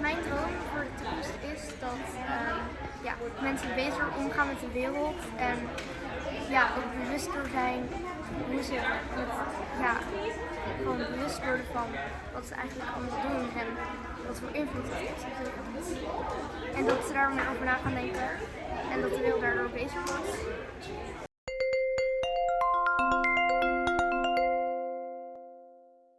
Mijn droom voor de toekomst is dat ehm, ja, mensen beter omgaan met de wereld en ja, ook bewuster zijn hoe ze ja, gewoon bewust worden van wat ze eigenlijk allemaal doen en wat voor invloed het heeft op de wereld. En dat ze daar meer over na gaan denken en dat de wereld daardoor bezig wordt.